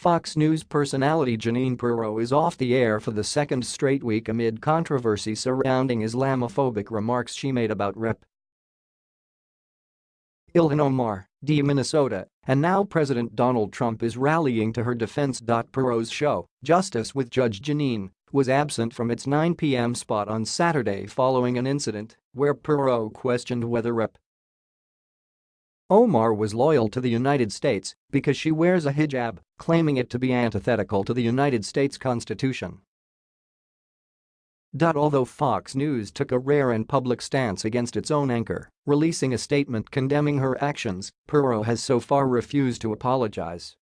Fox News personality Jeanine Pirro is off the air for the second straight week amid controversy surrounding Islamophobic remarks she made about Rep. Ilhan Omar, D. Minnesota, and now President Donald Trump is rallying to her defense. Pirro's show, Justice with Judge Jeanine, was absent from its 9 p.m. spot on Saturday following an incident where Pirro questioned whether Rep. Omar was loyal to the United States because she wears a hijab, claiming it to be antithetical to the United States Constitution. Although Fox News took a rare and public stance against its own anchor, releasing a statement condemning her actions, Pirro has so far refused to apologize.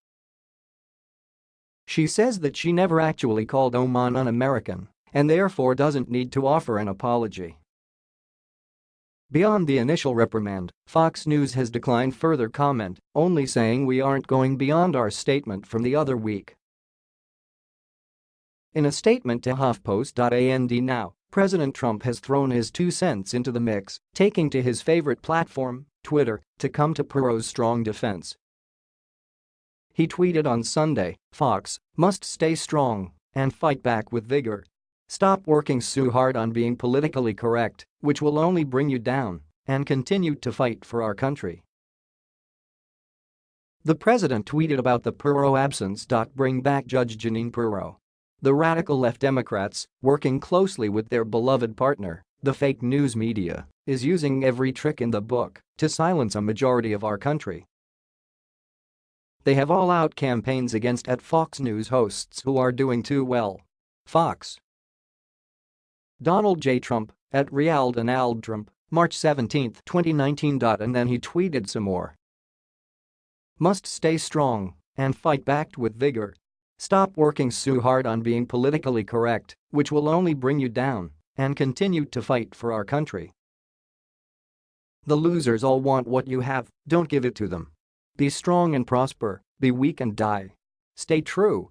She says that she never actually called Omar un-American and therefore doesn't need to offer an apology. Beyond the initial reprimand, Fox News has declined further comment, only saying we aren't going beyond our statement from the other week. In a statement to HuffPost.and now, President Trump has thrown his two cents into the mix, taking to his favorite platform, Twitter, to come to Pirro's strong defense. He tweeted on Sunday, Fox must stay strong and fight back with vigor. Stop working so hard on being politically correct, which will only bring you down, and continue to fight for our country. The president tweeted about the Pirro absence. Bring back Judge Jeanine Pirro. The radical left Democrats, working closely with their beloved partner, the fake news media, is using every trick in the book to silence a majority of our country. They have all-out campaigns against at Fox News hosts who are doing too well. Fox. Donald J. Trump, at Real Donald Trump, March 17, 2019. And then he tweeted some more. Must stay strong and fight back with vigor Stop working so hard on being politically correct, which will only bring you down, and continue to fight for our country. The losers all want what you have, don't give it to them. Be strong and prosper, be weak and die. Stay true.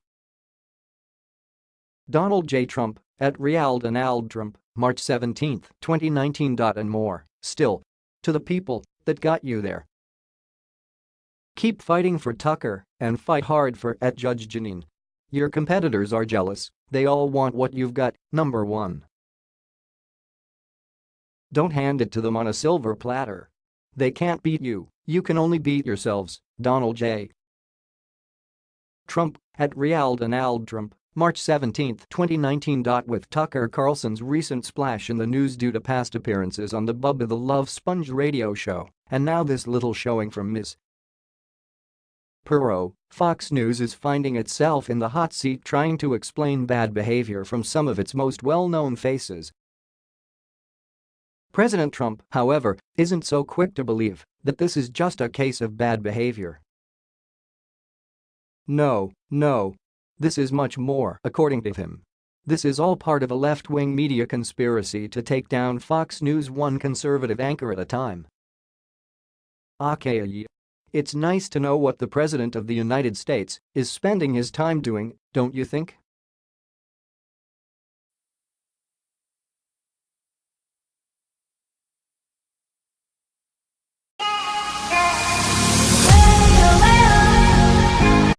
Donald J. Trump, at Real Donald Trump, March 17, 2019. And more, still. To the people that got you there. Keep fighting for Tucker and fight hard for at Judge Jeanine. Your competitors are jealous, they all want what you've got, number 1. Don't hand it to them on a silver platter. They can't beat you, you can only beat yourselves, Donald J. Trump, at Real Donald Trump, March 17, 2019. With Tucker Carlson's recent splash in the news due to past appearances on the Bubba the Love Sponge radio show, and now this little showing from Ms. Pirro, Fox News is finding itself in the hot seat trying to explain bad behavior from some of its most well-known faces. President Trump, however, isn't so quick to believe that this is just a case of bad behavior. No, no. This is much more, according to him. This is all part of a left-wing media conspiracy to take down Fox News one conservative anchor at a time. Okay, it's nice to know what the President of the United States is spending his time doing, don't you think?